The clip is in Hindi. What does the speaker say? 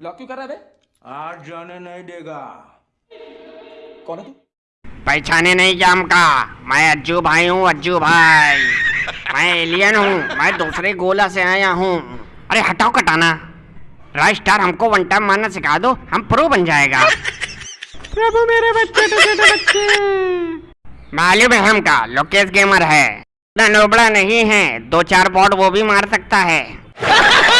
लॉक क्यों कर रहा है आज जाने नहीं देगा। कौन है तू? पहचाने नहीं जाम का। मैं अज्जू भाई हूँ अज्जू भाई। मैं एलियन हूँ मैं दूसरे गोला से आया हूँ। अरे हटाओ कटाना। राज स्टार हमको वन टाइम मारना सिखा दो हम प्रो बन जाएगा। प्रभु मेरे बच्चे बच्चे। मालूम है हमका लोकेश गेमर है। नोबड़ा नहीं है। दो चार बॉट वो भी मार सकता है।